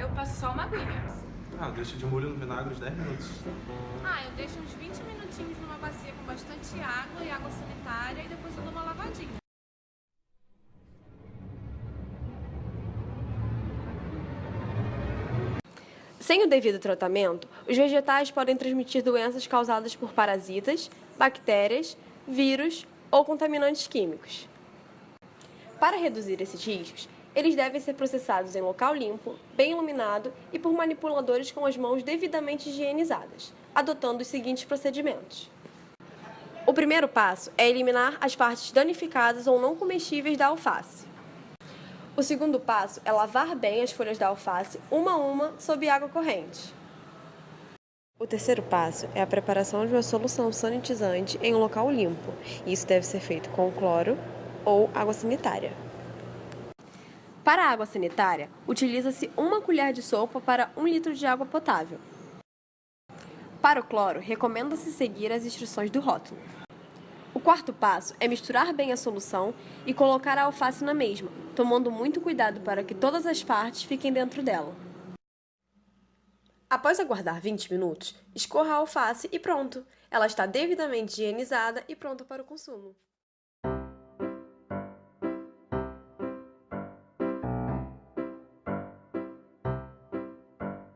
Eu passo só uma aguinha. Ah, deixa de molho no vinagre uns 10 minutos. Ah, eu deixo uns 20 minutinhos numa bacia com bastante água e água sanitária e depois eu dou uma lavadinha. Sem o devido tratamento, os vegetais podem transmitir doenças causadas por parasitas, bactérias, vírus ou contaminantes químicos. Para reduzir esses riscos, eles devem ser processados em local limpo, bem iluminado e por manipuladores com as mãos devidamente higienizadas, adotando os seguintes procedimentos. O primeiro passo é eliminar as partes danificadas ou não comestíveis da alface. O segundo passo é lavar bem as folhas da alface, uma a uma, sob água corrente. O terceiro passo é a preparação de uma solução sanitizante em um local limpo. Isso deve ser feito com cloro ou água sanitária. Para a água sanitária, utiliza-se uma colher de sopa para um litro de água potável. Para o cloro, recomenda-se seguir as instruções do rótulo. O quarto passo é misturar bem a solução e colocar a alface na mesma, tomando muito cuidado para que todas as partes fiquem dentro dela. Após aguardar 20 minutos, escorra a alface e pronto! Ela está devidamente higienizada e pronta para o consumo.